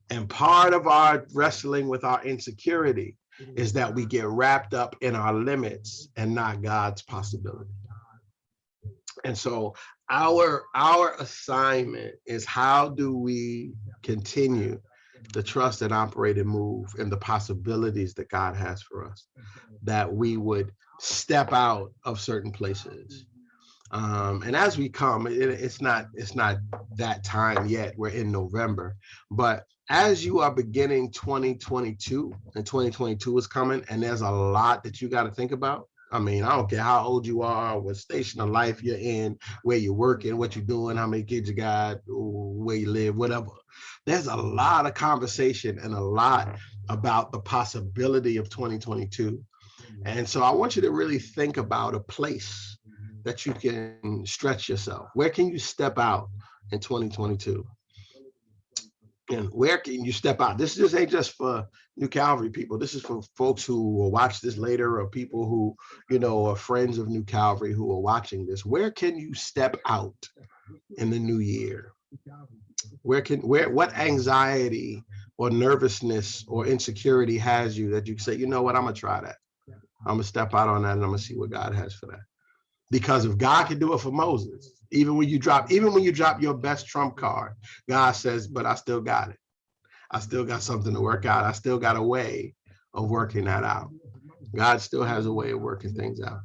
A: And part of our wrestling with our insecurity is that we get wrapped up in our limits and not God's possibility. And so our our assignment is how do we continue the trust and operate and move and the possibilities that God has for us, that we would step out of certain places. Um, and as we come, it, it's not it's not that time yet. We're in November, but as you are beginning 2022 and 2022 is coming, and there's a lot that you got to think about. I mean, I don't care how old you are, what station of life you're in, where you're working, what you're doing, how many kids you got, where you live, whatever. There's a lot of conversation and a lot about the possibility of 2022. And so I want you to really think about a place that you can stretch yourself. Where can you step out in 2022? And where can you step out? This just ain't just for New Calvary people. This is for folks who will watch this later or people who, you know, are friends of New Calvary who are watching this. Where can you step out in the new year? Where can where what anxiety or nervousness or insecurity has you that you say, you know what, I'm gonna try that. I'm gonna step out on that and I'm gonna see what God has for that. Because if God can do it for Moses, even when you drop, even when you drop your best trump card, God says, but I still got it. I still got something to work out. I still got a way of working that out. God still has a way of working things out.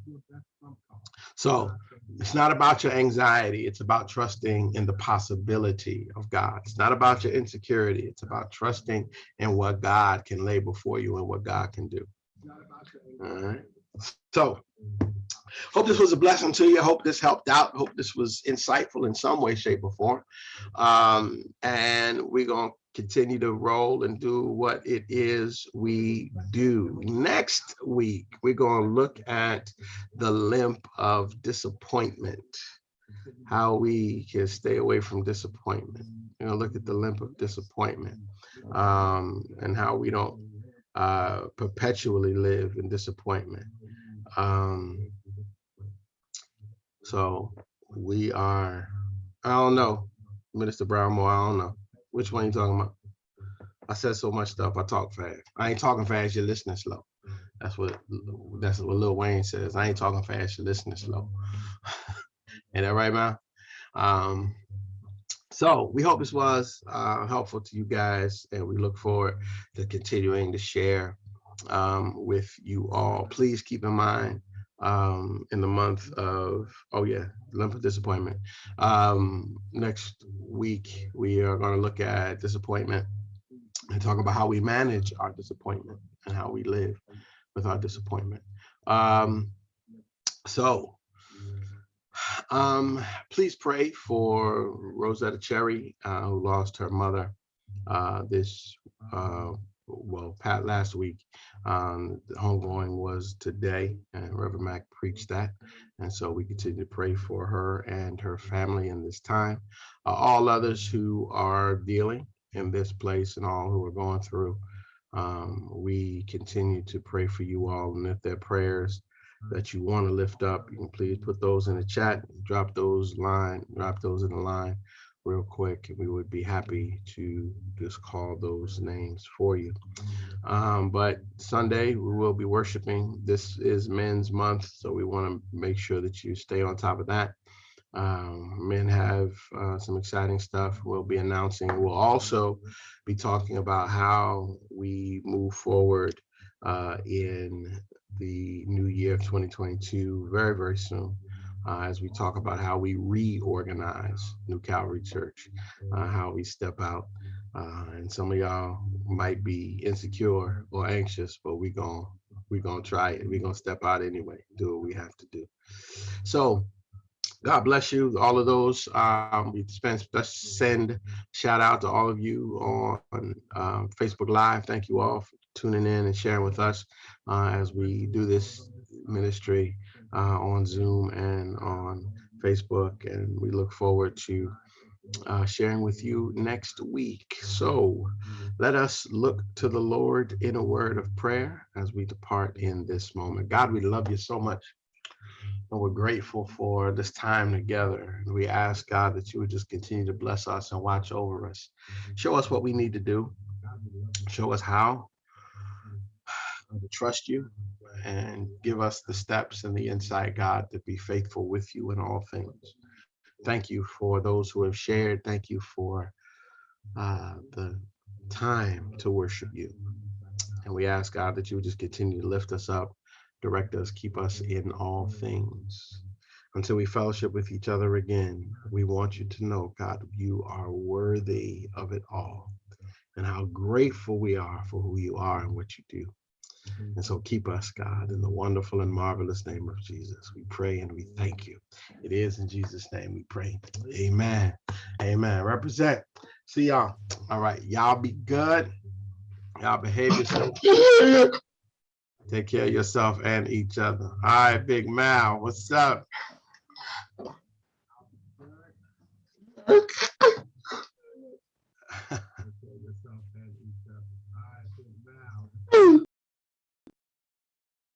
A: So it's not about your anxiety. It's about trusting in the possibility of God. It's not about your insecurity. It's about trusting in what God can lay before you and what God can do. All right. So Hope this was a blessing to you. Hope this helped out. Hope this was insightful in some way, shape, or form. Um, and we're going to continue to roll and do what it is we do. Next week, we're going to look at the limp of disappointment, how we can stay away from disappointment. You know, look at the limp of disappointment um, and how we don't uh, perpetually live in disappointment. Um, so we are, I don't know, Minister Brownmore, I don't know. Which one you talking about? I said so much stuff, I talk fast. I ain't talking fast, you're listening slow. That's what that's what Lil Wayne says. I ain't talking fast, you're listening slow. [LAUGHS] Ain't that right, man? Um, so we hope this was uh, helpful to you guys, and we look forward to continuing to share um, with you all. Please keep in mind um, in the month of, oh yeah, limp of disappointment. Um, next week, we are going to look at disappointment and talk about how we manage our disappointment and how we live with our disappointment. Um, so um, please pray for Rosetta Cherry, uh, who lost her mother uh, this, uh, well, Pat last week. Um, the homegoing was today, and Reverend Mac preached that. And so we continue to pray for her and her family in this time. Uh, all others who are dealing in this place and all who are going through, um, we continue to pray for you all. And if there are prayers that you want to lift up, you can please put those in the chat, drop those line, drop those in the line real quick. We would be happy to just call those names for you. Um, but Sunday, we will be worshiping. This is Men's Month, so we want to make sure that you stay on top of that. Um, men have uh, some exciting stuff we'll be announcing. We'll also be talking about how we move forward uh, in the new year of 2022 very, very soon uh, as we talk about how we reorganize New Calvary Church, uh, how we step out. Uh, and some of y'all might be insecure or anxious, but we're going we gonna try it. We're gonna step out anyway, do what we have to do. So God bless you, all of those. Um, we send shout out to all of you on um, Facebook Live. Thank you all for tuning in and sharing with us uh, as we do this ministry uh, on Zoom and on Facebook. And we look forward to uh, sharing with you next week. So let us look to the Lord in a word of prayer as we depart in this moment. God, we love you so much. And we're grateful for this time together. And we ask God that you would just continue to bless us and watch over us. Show us what we need to do. Show us how to trust you and give us the steps and the insight, God, to be faithful with you in all things. Thank you for those who have shared. Thank you for uh, the time to worship you. And we ask, God, that you would just continue to lift us up direct us, keep us in all things. Until we fellowship with each other again, we want you to know, God, you are worthy of it all and how grateful we are for who you are and what you do. Mm-hmm. And so keep us, God, in the wonderful and marvelous name of Jesus. We pray and we thank you. It is in Jesus' name we pray. Amen. Amen. Represent. See y'all. All right. Y'all be good. Y'all behave yourself. Take care of yourself and each other. All right, Big Mal, what's up?